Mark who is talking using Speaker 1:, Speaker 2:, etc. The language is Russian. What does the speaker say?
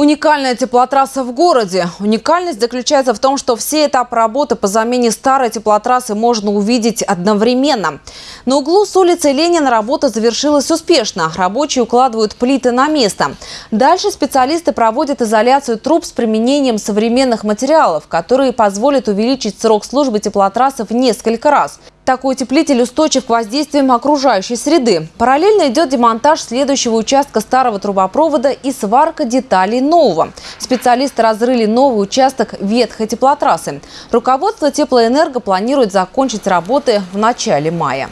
Speaker 1: Уникальная теплотрасса в городе. Уникальность заключается в том, что все этапы работы по замене старой теплотрассы можно увидеть одновременно. На углу с улицы Ленина работа завершилась успешно. Рабочие укладывают плиты на место. Дальше специалисты проводят изоляцию труб с применением современных материалов, которые позволят увеличить срок службы теплотрассы в несколько раз. Такой утеплитель устойчив к воздействиям окружающей среды. Параллельно идет демонтаж следующего участка старого трубопровода и сварка деталей нового. Специалисты разрыли новый участок ветхой теплотрассы. Руководство теплоэнерго планирует закончить работы в начале мая.